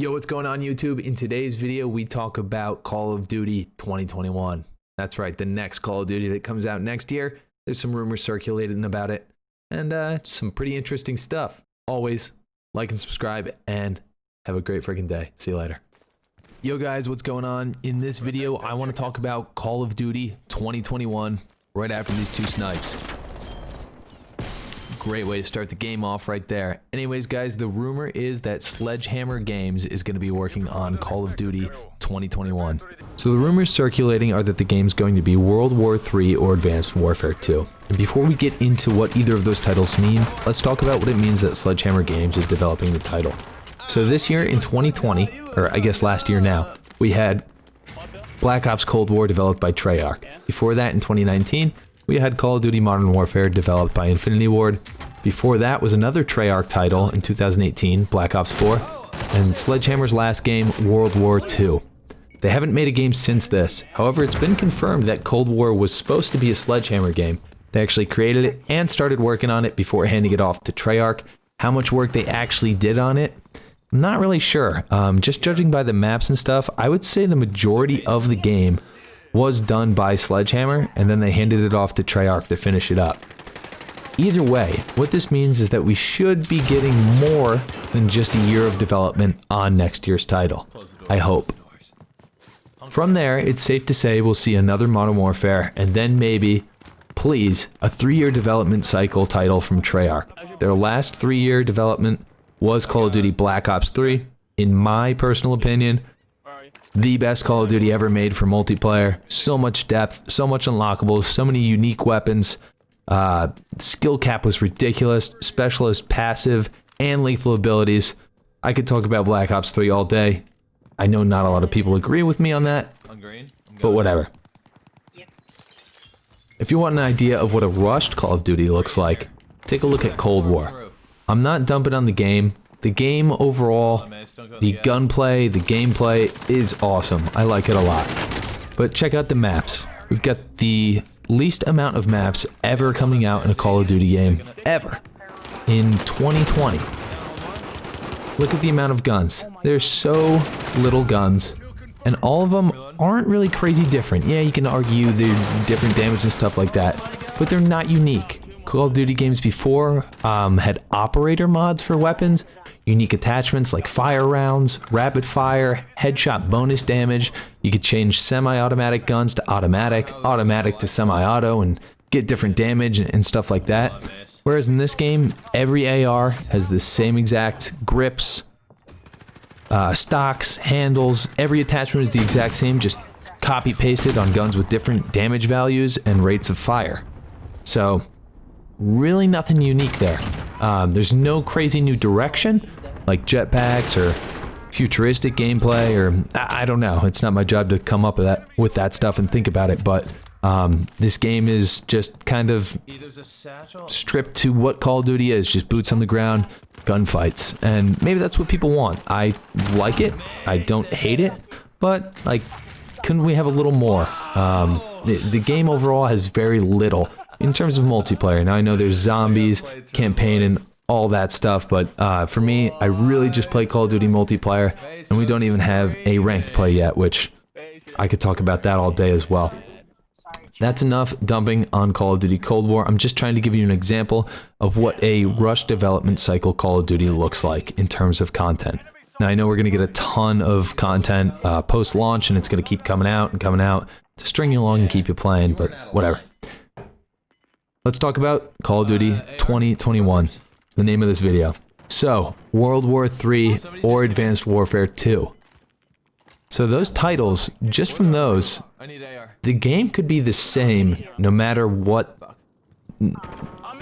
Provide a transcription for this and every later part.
Yo, what's going on YouTube? In today's video, we talk about Call of Duty 2021. That's right, the next Call of Duty that comes out next year. There's some rumors circulating about it and uh, some pretty interesting stuff. Always like and subscribe and have a great freaking day. See you later. Yo guys, what's going on? In this video, I want to talk about Call of Duty 2021 right after these two snipes. Great way to start the game off right there. Anyways, guys, the rumor is that Sledgehammer Games is going to be working on Call of Duty 2021. So the rumors circulating are that the game's going to be World War III or Advanced Warfare 2. And before we get into what either of those titles mean, let's talk about what it means that Sledgehammer Games is developing the title. So this year in 2020, or I guess last year now, we had Black Ops Cold War developed by Treyarch. Before that in 2019, we had Call of Duty Modern Warfare developed by Infinity Ward. Before that was another Treyarch title in 2018, Black Ops 4, and Sledgehammer's last game, World War II. They haven't made a game since this. However, it's been confirmed that Cold War was supposed to be a Sledgehammer game. They actually created it and started working on it before handing it off to Treyarch. How much work they actually did on it, I'm not really sure. Um, just judging by the maps and stuff, I would say the majority of the game was done by Sledgehammer, and then they handed it off to Treyarch to finish it up. Either way, what this means is that we should be getting more than just a year of development on next year's title. I hope. From there, it's safe to say we'll see another Modern Warfare, and then maybe, please, a three-year development cycle title from Treyarch. Their last three-year development was Call of Duty Black Ops 3. In my personal opinion, the best Call of Duty ever made for multiplayer. So much depth, so much unlockables, so many unique weapons. Uh, skill cap was ridiculous. Specialist, passive, and lethal abilities. I could talk about Black Ops 3 all day. I know not a lot of people agree with me on that, but whatever. If you want an idea of what a rushed Call of Duty looks like, take a look at Cold War. I'm not dumping on the game. The game overall, the gunplay, the gameplay is awesome. I like it a lot. But check out the maps. We've got the least amount of maps ever coming out in a Call of Duty game. Ever. In 2020. Look at the amount of guns. There's so little guns. And all of them aren't really crazy different. Yeah, you can argue they're different damage and stuff like that. But they're not unique. Call of Duty games before um, had operator mods for weapons, unique attachments like fire rounds, rapid fire, headshot bonus damage. You could change semi-automatic guns to automatic, automatic to semi-auto, and get different damage and stuff like that. Whereas in this game, every AR has the same exact grips, uh, stocks, handles, every attachment is the exact same, just copy pasted on guns with different damage values and rates of fire. So, really nothing unique there. Um, there's no crazy new direction, like jetpacks or futuristic gameplay, or I, I, don't know. It's not my job to come up with that with that stuff and think about it. But um, this game is just kind of stripped to what Call of Duty is: just boots on the ground, gunfights, and maybe that's what people want. I like it. I don't hate it, but like, couldn't we have a little more? Um, the, the game overall has very little in terms of multiplayer. Now I know there's zombies, campaign, and all that stuff, but uh, for me, I really just play Call of Duty multiplayer, and we don't even have a ranked play yet, which I could talk about that all day as well. That's enough dumping on Call of Duty Cold War. I'm just trying to give you an example of what a rush development cycle Call of Duty looks like in terms of content. Now, I know we're going to get a ton of content uh, post-launch, and it's going to keep coming out and coming out to string you along and keep you playing, but whatever. Let's talk about Call of Duty 2021, the name of this video. So, World War III or Advanced Warfare 2. So those titles, just from those, the game could be the same no matter what,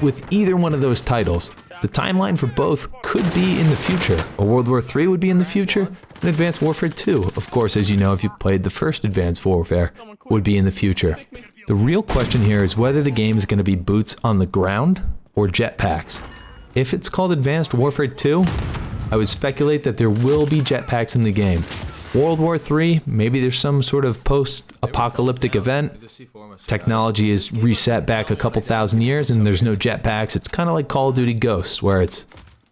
with either one of those titles. The timeline for both could be in the future. A World War III would be in the future, and Advanced Warfare 2, of course, as you know if you played the first Advanced Warfare, would be in the future. The real question here is whether the game is going to be boots on the ground or jetpacks. If it's called Advanced Warfare 2, I would speculate that there will be jetpacks in the game. World War 3, maybe there's some sort of post-apocalyptic event. Technology is reset back a couple thousand years and there's no jetpacks. It's kind of like Call of Duty Ghosts, where it's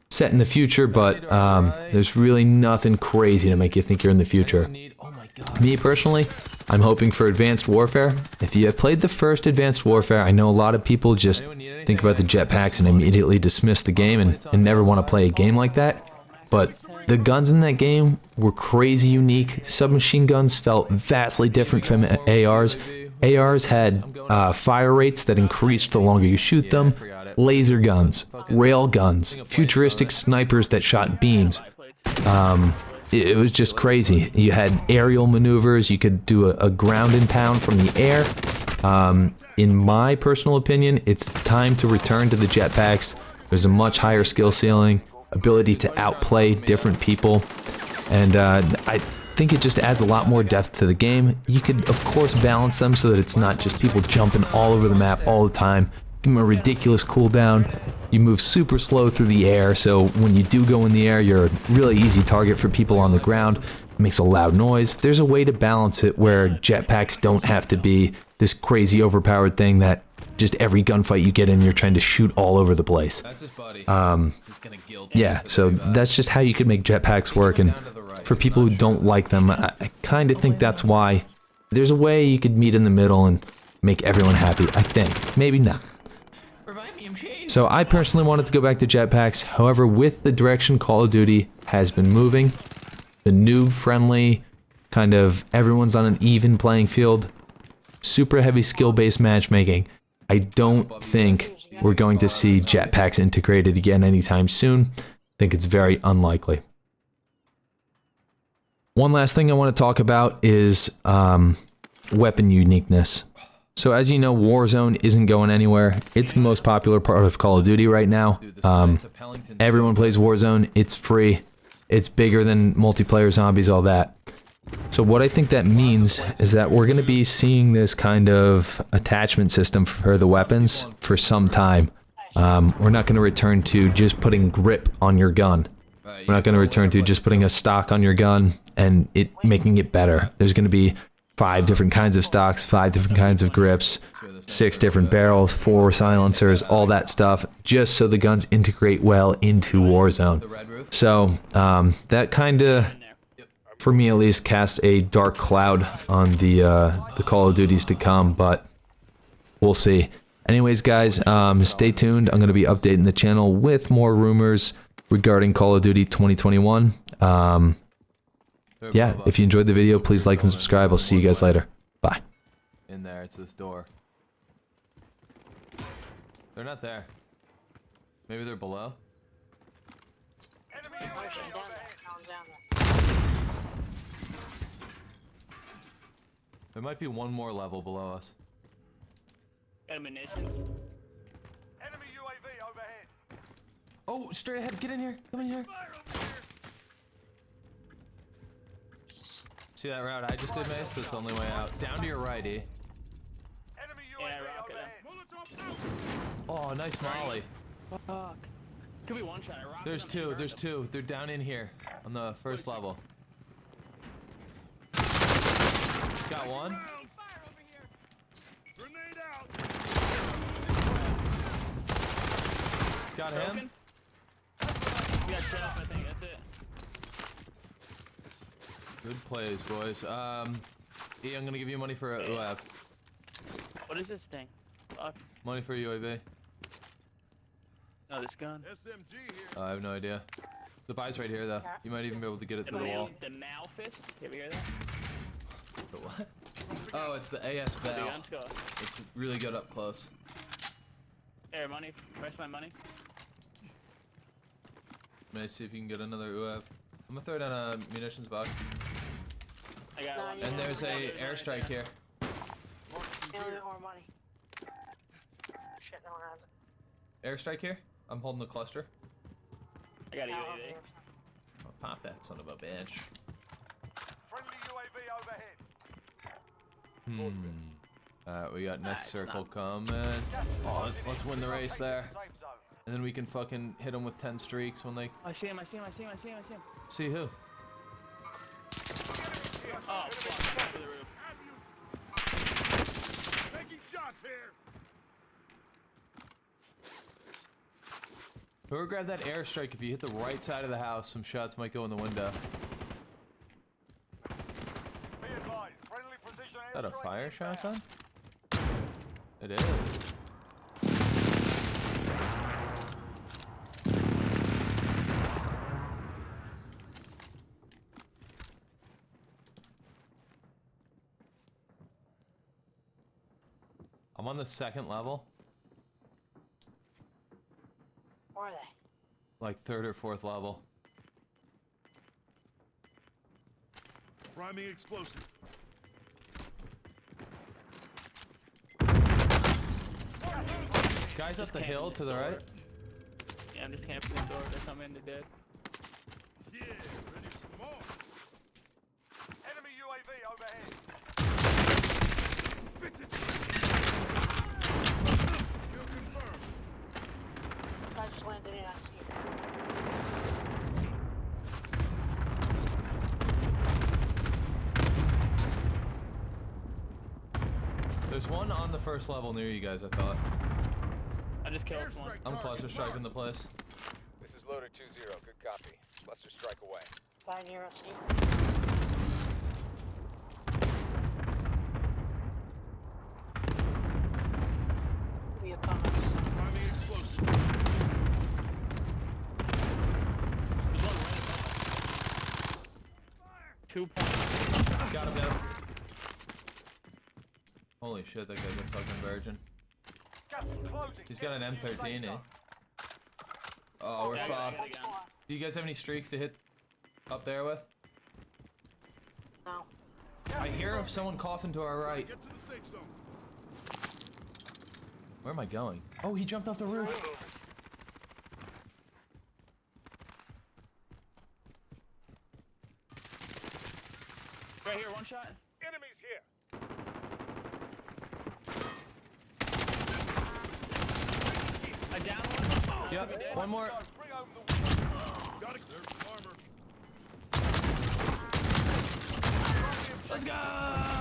set in the future, but um, there's really nothing crazy to make you think you're in the future. Oh. Me personally, I'm hoping for Advanced Warfare. If you have played the first Advanced Warfare, I know a lot of people just think about the jetpacks and immediately dismiss the game and, and never want to play a game like that. But the guns in that game were crazy unique. Submachine guns felt vastly different from ARs. ARs had uh, fire rates that increased the longer you shoot them. Laser guns, rail guns, futuristic snipers that shot beams. Um, it was just crazy. You had aerial maneuvers. You could do a, a ground and pound from the air. Um, in my personal opinion, it's time to return to the jetpacks. There's a much higher skill ceiling, ability to outplay different people, and uh, I think it just adds a lot more depth to the game. You could, of course, balance them so that it's not just people jumping all over the map all the time. Give a ridiculous cooldown. You move super slow through the air, so when you do go in the air, you're a really easy target for people on the ground. It makes a loud noise. There's a way to balance it where jetpacks don't have to be this crazy overpowered thing that just every gunfight you get in, you're trying to shoot all over the place. That's his buddy. Um, He's gonna gild yeah, so that's just how you could make jetpacks work, and for people who don't like them, I, I kind of think that's why. There's a way you could meet in the middle and make everyone happy, I think. Maybe not. Revive me, I'm shade. So I personally wanted to go back to jetpacks. However, with the direction Call of Duty has been moving, the noob friendly, kind of everyone's on an even playing field, super heavy skill based matchmaking, I don't think we're going to see jetpacks integrated again anytime soon. I think it's very unlikely. One last thing I want to talk about is um, weapon uniqueness. So as you know, Warzone isn't going anywhere. It's the most popular part of Call of Duty right now. Um, everyone plays Warzone. It's free. It's bigger than multiplayer zombies, all that. So what I think that means is that we're going to be seeing this kind of attachment system for the weapons for some time. Um, we're not going to return to just putting grip on your gun. We're not going to return to just putting a stock on your gun and it making it better. There's going to be five different kinds of stocks, five different kinds of grips, six different barrels, four silencers, all that stuff, just so the guns integrate well into Warzone. So um, that kind of, for me at least, casts a dark cloud on the uh, the Call of Duties to come, but we'll see. Anyways, guys, um, stay tuned. I'm going to be updating the channel with more rumors regarding Call of Duty 2021. Um, yeah, if you enjoyed the video, please like and subscribe. I'll see you guys later. Bye. In there, it's this door. They're not there. Maybe they're below. Shit, down there. Down, down there. There might be one more level below us. Got munitions. Enemy UAV overhead. Oh, straight ahead. Get in here. Come in here. See that route I just did, Mace? That's the only way out. Down to your right, E. Yeah, rocket. Oh, nice molly. Fuck. Could be one shot. I There's two. There's two. They're down in here on the first level. Got one. Grenade out. Got him. You got Jeff, I think. That's it. Good plays, boys. Um, E, I'm gonna give you money for a UAV. What is this thing? Fuck. Money for a UAV. No, this gun. SMG here. Uh, I have no idea. The buy's right here, though. You might even be able to get it The, through the wall. Mal- the Malfist. You ever hear that? The what? Oh, it's the AS Val. It's really good up close. Here, money. Where's my money? May I see if you can get another UAV. I'm gonna throw down a munitions box. I got No, one. And there's a airstrike here. They only money. Shit, no one has it. Airstrike here. I'm holding the cluster. I got a Now, UAV. Oh, pop that son of a bitch. Friendly UAV overhead. Hmm. Alright, we got next it's circle not- coming. Oh, let- let's win the race there. And then we can fucking hit them with 10 streaks when they I see him. I see him. I see him. I see him. I see him. see who. Oh, fuck. Over the roof. Taking shots here. Whoever grabbed that airstrike, if you hit the right side of the house, some shots might go in the window. Advised, friendly precision Is that a fire shotgun? It is. I'm on the second level, Where are they? like third or fourth level. Priming explosive. Guys up the hill to the right. Yeah, I'm just camping the door. They're coming. They're dead. Yeah, ready for more. Enemy UAV overhead. Kill confirmed. I just landed in. I see it. There's one on the first level near you guys, I thought. I just killed one. I'm target cluster striking the place. This is loader 2-0. Good copy. Cluster strike away. Guy near us here. Could be upon us. Priming explosive. There's one right above. Two points. Got him down. Holy shit, that guy's a fucking virgin. Gas is closing. He's got an Get to the M13, eh? Oh, we're Yeah, I got it, fucked. I got it. Do you guys have any streaks to hit up there with? No. I hear of someone coughing to our right. Get to the safe zone. Where am I going? Oh, he jumped off the roof. Right here, one shot. Enemies here. I down one. Yep, one more. Go, bring home the win. Got it. There's armor. Let's go!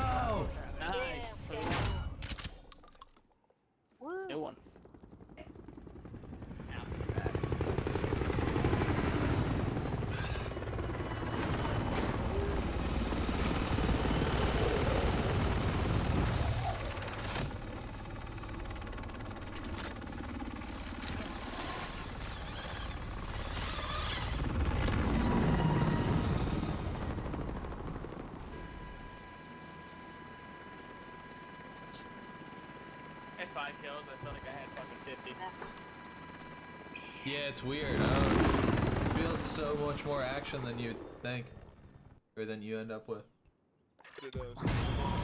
Five kills. I felt like I had fucking 50. Yeah, it's weird. Huh? It feels so much more action than you'd think. Or than you end up with. It does. Quad.